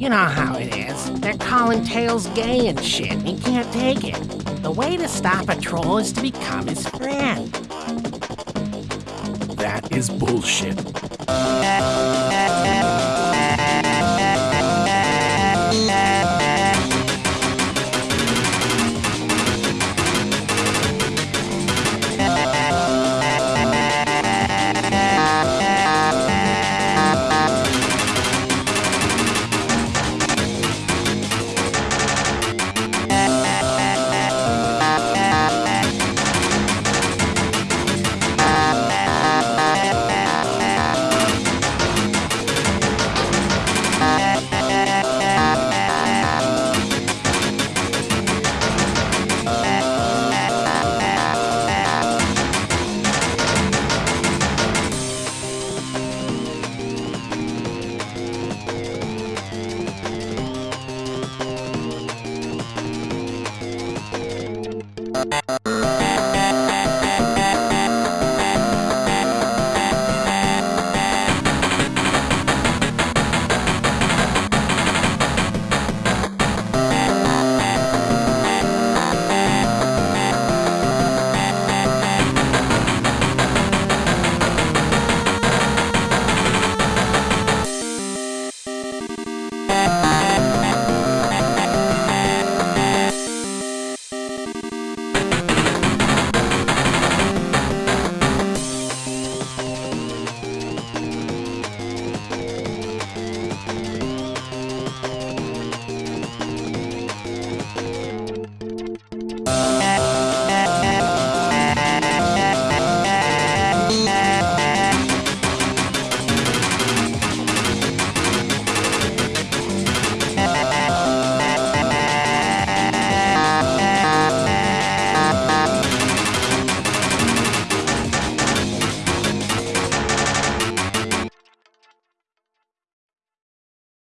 You know how it is. They're calling Tails gay and shit, and he can't take it. The way to stop a troll is to become his friend. That is bullshit.